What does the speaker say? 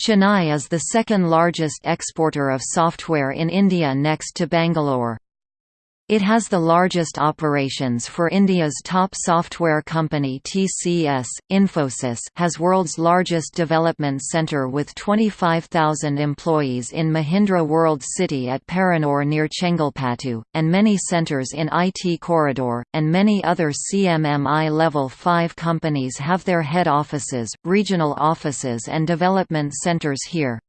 Chennai is the second largest exporter of software in India next to Bangalore. It has the largest operations for India's top software company TCS. Infosys has world's largest development center with 25,000 employees in Mahindra World City at Paranur near Chengalpattu, and many centers in IT Corridor, and many other CMMI Level 5 companies have their head offices, regional offices and development centers here.